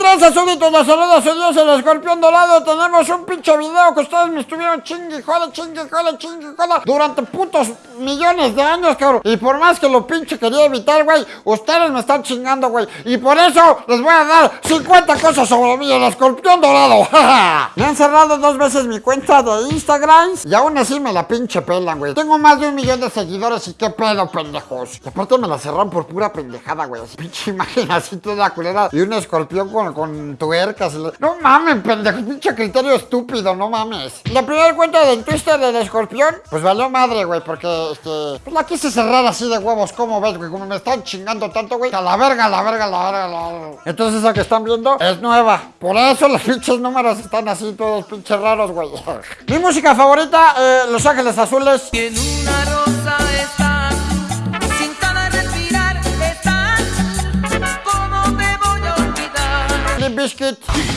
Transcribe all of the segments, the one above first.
tranza, súbditos? Los saludos a Dios, el escorpión dorado. Tenemos un pinche video que ustedes me estuvieron chingue, jode, chingue, jode, chingue, jode durante putos millones de años, cabrón. Y por más que lo pinche quería evitar, güey, ustedes me están chingando, güey. Y por eso les voy a dar 50 cosas sobre mí, el escorpión dorado. me han cerrado dos veces mi cuenta de Instagram y aún así me la pinche pelan, güey. Tengo más de un millón de seguidores y qué pedo, pendejos. Aparte me la cerraron por pura pendejada, güey. Pinche imagen así toda culera y un escorpión con, con tuercas. No mames, pendejo, pinche criterio estúpido, no mames. La primera cuenta del Twitter del escorpión, pues valió madre, güey, porque este, pues la quise cerrar así de huevos, ¿cómo ves, güey? Como me están chingando tanto, güey. A la verga, a la verga, a la verga, a la verga. Entonces esa que están viendo es nueva. Por eso los pinches números están así todos pinches raros, güey. Mi música favorita, eh, Los Ángeles Azules. Una rosa Bizkit.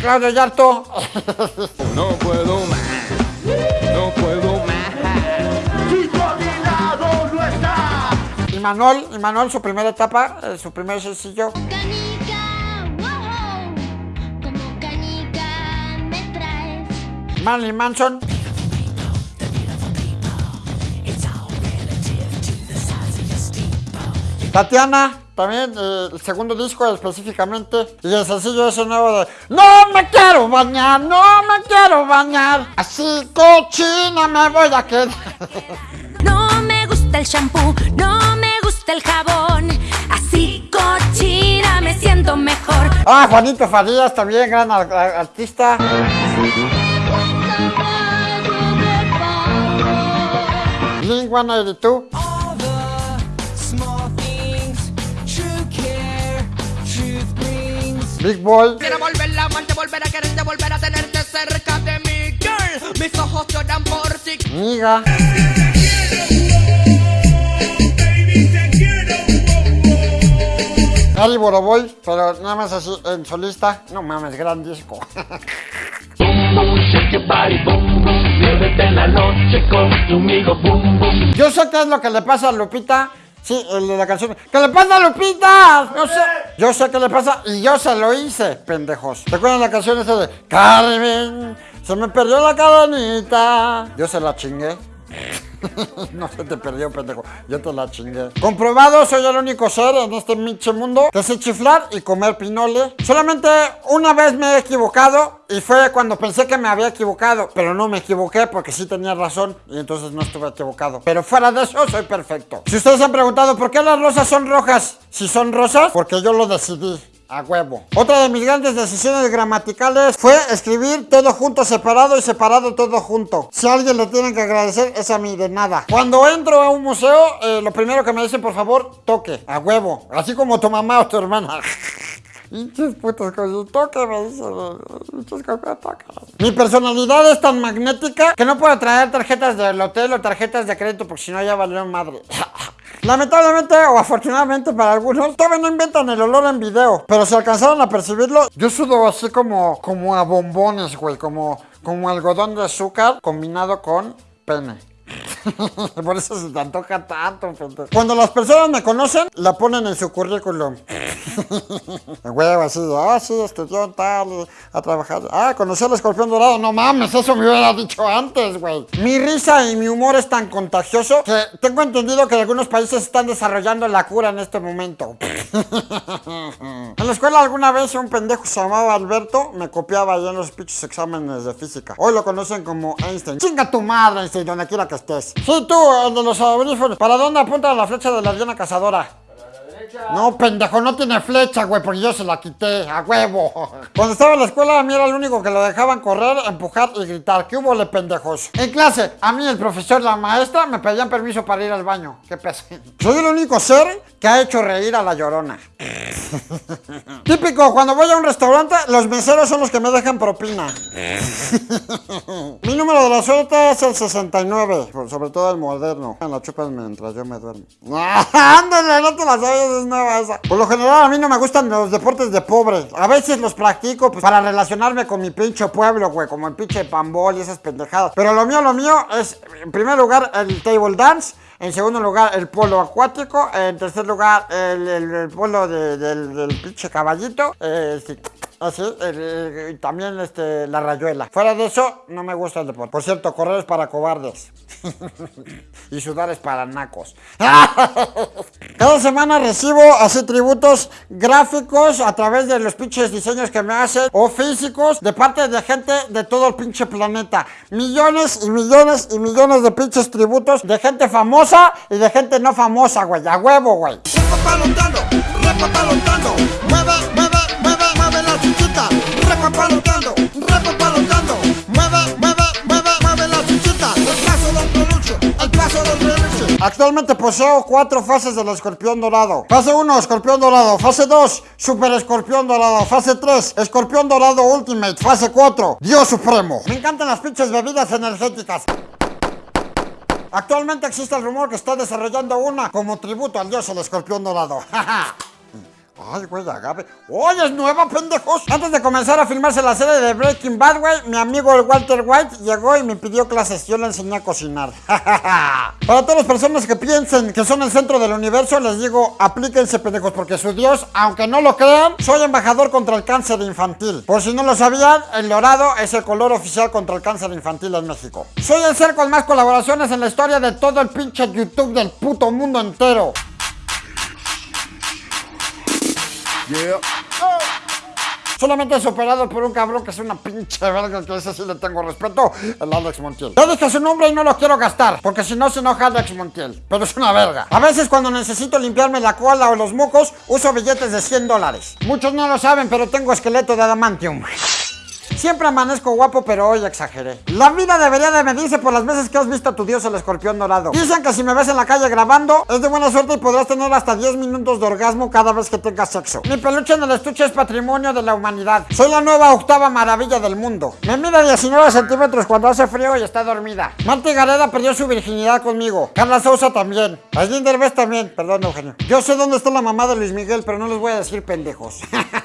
Claudio Yarto. No puedo más, no puedo más. Y Manuel, y Manuel, su primera etapa, eh, su primer sencillo. Canica, wow, como canica me traes. Marilyn Manson. Tatiana, también eh, el segundo disco específicamente. Y el sencillo ese nuevo de No me quiero bañar, no me quiero bañar. Así cochina me voy a quedar. No me gusta el shampoo, no me gusta el jabón. Así cochina me siento mejor. Ah, Juanito Farías, también gran ar- ar- artista. Link 182. Big Boy. Quiero volver la amante, volver a quererte, volver a tenerte cerca de mi girl. Mis ojos lloran por ti. Niga. Ari Boroboy, pero nada más así en solista. No mames, gran disco. Yo sé qué es lo que le pasa a Lupita. Sí, el de la canción. ¿Qué le pasa a Lupita? Yo sé. Yo sé qué le pasa y yo se lo hice, pendejos. ¿Recuerdan la canción esa de Carmen? Se me perdió la cadenita. Yo se la chingué. no se te perdió, pendejo. Yo te la chingué. Comprobado, soy el único ser en este pinche mundo que sé chiflar y comer pinole. Solamente una vez me he equivocado y fue cuando pensé que me había equivocado. Pero no me equivoqué porque sí tenía razón y entonces no estuve equivocado. Pero fuera de eso, soy perfecto. Si ustedes han preguntado por qué las rosas son rojas, si son rosas, porque yo lo decidí. A huevo. Otra de mis grandes decisiones gramaticales fue escribir todo junto separado y separado todo junto. Si alguien le tienen que agradecer es a mí, de nada. Cuando entro a un museo, eh, lo primero que me dicen, por favor, toque. A huevo. Así como tu mamá o tu hermana. Pinches putos cosas, toque, me dicen. Pinches cosas. Mi personalidad es tan magnética que no puedo traer tarjetas del hotel o tarjetas de crédito porque si no ya valió madre. Lamentablemente o afortunadamente para algunos, todavía no inventan el olor en video. Pero si alcanzaron a percibirlo, yo sudo así como, como a bombones, güey. Como, como algodón de azúcar combinado con pene. Por eso se te antoja tanto. Cuando las personas me conocen, la ponen en su currículum. Huevo, así ah, sí, estudió tal, a trabajar. Ah, conocí al escorpión dorado. No mames, eso me hubiera dicho antes, güey. Mi risa y mi humor es tan contagioso que tengo entendido que algunos países están desarrollando la cura en este momento. en la escuela alguna vez un pendejo se llamaba Alberto me copiaba ya en los pinches exámenes de física. Hoy lo conocen como Einstein. Chinga tu madre, Einstein, donde quiera que estés. Sí, tú, el de los audífonos. ¿Para dónde apunta la flecha de la Diana Cazadora? No, pendejo, no tiene flecha, güey, porque yo se la quité, a huevo. Cuando estaba en la escuela, a mí era el único que lo dejaban correr, empujar y gritar. ¿Qué hubo, le pendejos? En clase, a mí el profesor, la maestra, me pedían permiso para ir al baño. Qué peso. Soy el único ser que ha hecho reír a la llorona. Típico, cuando voy a un restaurante, los meseros son los que me dejan propina. Mi número de la suerte es el 69, por- sobre todo el moderno. En la chupas mientras yo me duermo. Ándale, no te la sabes, es nueva esa. Por lo general, a mí no me gustan los deportes de pobre. A veces los practico pues, para relacionarme con mi pinche pueblo, güey, como el pinche pambol y esas pendejadas. Pero lo mío, lo mío es, en primer lugar, el table dance. En segundo lugar, el polo acuático. En tercer lugar, el, el- polo de- del, del pinche caballito. Eh, sí. Así, el- y también este, la rayuela. Fuera de eso, no me gusta el deporte. Por cierto, correr es para cobardes. y sudar es para nacos. Cada semana recibo así tributos gráficos a través de los pinches diseños que me hacen o físicos de parte de gente de todo el pinche planeta. Millones y millones y millones de pinches tributos de gente famosa y de gente no famosa, güey. A huevo, güey. repapalotando, repapalotando, mueve, mueve la chichita, repapalotando, repapalotando, mueve, mueve, mueve, mueve la chichita, el paso del peluche, el paso del peluche. Actualmente poseo cuatro fases del escorpión dorado. Fase 1, escorpión dorado. Fase 2, super escorpión dorado. Fase 3, escorpión dorado ultimate. Fase 4, Dios supremo. Me encantan las pinches bebidas energéticas. Actualmente existe el rumor que está desarrollando una como tributo al dios el escorpión dorado. Ay, güey, agave. ¡Oye, es nueva, pendejos! Antes de comenzar a filmarse la serie de Breaking Bad, güey, mi amigo el Walter White llegó y me pidió clases. Yo le enseñé a cocinar. Para todas las personas que piensen que son el centro del universo, les digo, aplíquense, pendejos, porque su Dios, aunque no lo crean, soy embajador contra el cáncer infantil. Por si no lo sabían, el dorado es el color oficial contra el cáncer infantil en México. Soy el ser con más colaboraciones en la historia de todo el pinche YouTube del puto mundo entero. Solamente superado por un cabrón que es una pinche verga, que ese sí le tengo respeto, el Alex Montiel. Ya dije su nombre y no lo quiero gastar, porque si no se enoja Alex Montiel, pero es una verga. A veces cuando necesito limpiarme la cola o los mocos, uso billetes de 100 dólares. Muchos no lo saben, pero tengo esqueleto de adamantium. Siempre amanezco guapo, pero hoy exageré. La vida debería de medirse por las veces que has visto a tu dios el escorpión dorado. Dicen que si me ves en la calle grabando, es de buena suerte y podrás tener hasta 10 minutos de orgasmo cada vez que tengas sexo. Mi peluche en el estuche es patrimonio de la humanidad. Soy la nueva octava maravilla del mundo. Me mide 19 centímetros cuando hace frío y está dormida. Marta Gareda perdió su virginidad conmigo. Carla Sousa también. Allí Derbez también. Perdón, Eugenio. Yo sé dónde está la mamá de Luis Miguel, pero no les voy a decir pendejos.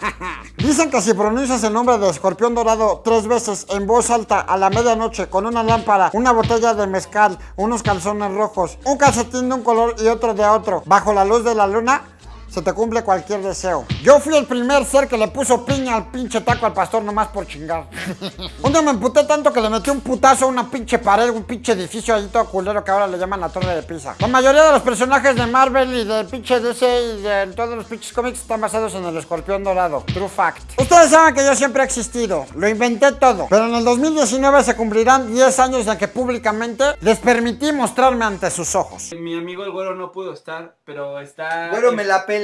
Dicen que si pronuncias el nombre de escorpión dorado tres veces en voz alta a la medianoche con una lámpara, una botella de mezcal, unos calzones rojos, un calcetín de un color y otro de otro, bajo la luz de la luna, se te cumple cualquier deseo. Yo fui el primer ser que le puso piña al pinche taco al pastor nomás por chingar. un día me emputé tanto que le metí un putazo a una pinche pared, un pinche edificio ahí todo culero que ahora le llaman la Torre de Pisa. La mayoría de los personajes de Marvel y del pinche DC y de todos los pinches cómics están basados en el escorpión dorado. True fact. Ustedes saben que yo siempre he existido. Lo inventé todo. Pero en el 2019 se cumplirán 10 años de que públicamente les permití mostrarme ante sus ojos. Mi amigo el güero no pudo estar, pero está. Güero, me la pela,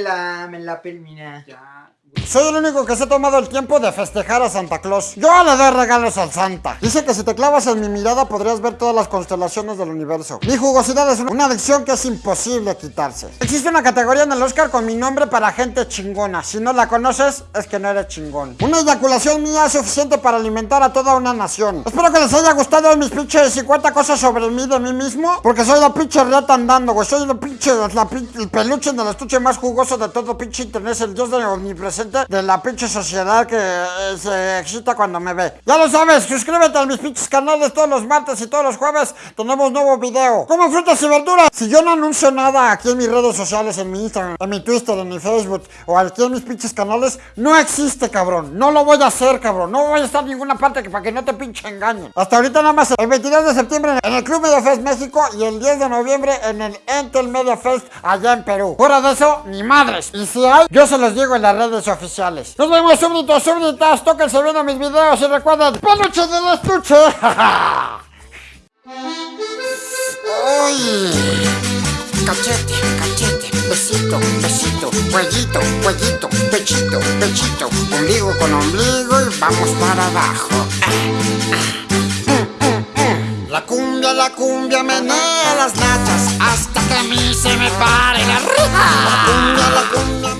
me la. Ya. Soy el único que se ha tomado el tiempo de festejar a Santa Claus. Yo le doy regalos al Santa. Dice que si te clavas en mi mirada podrías ver todas las constelaciones del universo. Mi jugosidad es una adicción que es imposible quitarse. Existe una categoría en el Oscar con mi nombre para gente chingona. Si no la conoces, es que no eres chingón. Una eyaculación mía es suficiente para alimentar a toda una nación. Espero que les haya gustado mis pinches 50 cosas sobre mí de mí mismo. Porque soy la pinche rata andando, güey. Soy la pinche, la el peluche en el estuche más jugoso de todo pinche internet. El dios de omnipresente de la pinche sociedad que eh, se excita cuando me ve. Ya lo sabes, suscríbete a mis pinches canales todos los martes y todos los jueves. Tenemos nuevo video. Como frutas y verduras. Si yo no anuncio nada aquí en mis redes sociales, en mi Instagram, en mi Twitter, en mi Facebook o aquí en mis pinches canales, no existe, cabrón. No lo voy a hacer, cabrón. No voy a estar en ninguna parte para que no te pinche engañen. Hasta ahorita nada más el 22 de septiembre en el Club Media Fest México y el 10 de noviembre en el Entel Media Fest allá en Perú. Fuera de eso, ni madres. Y si hay, yo se los digo en las redes oficiales. Nos vemos, súbditos, súbditas. Tóquense viendo mis videos y recuerden, peluche del estuche. Ay. Cachete, cachete, besito, besito, cuellito, cuellito, pechito, pechito, ombligo con ombligo y vamos para abajo. La cumbia, la cumbia menea las nachas hasta que a mí se me pare la rija. La cumbia, la cumbia